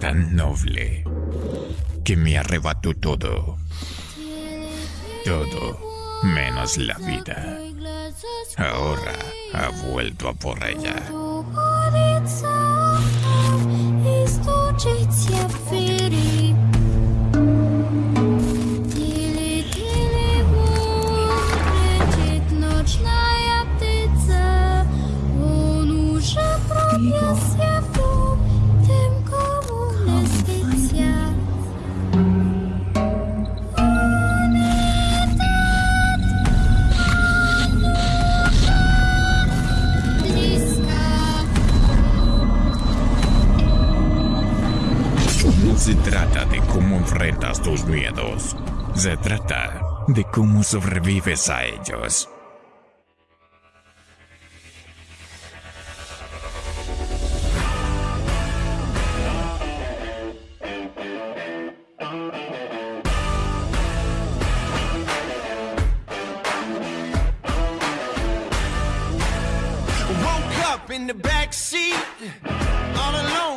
Tan noble que me arrebató todo. Todo menos la vida. Ahora ha vuelto a por ella. Se trata de cómo enfrentas tus miedos. Se trata de cómo sobrevives a ellos. In the back seat, all alone,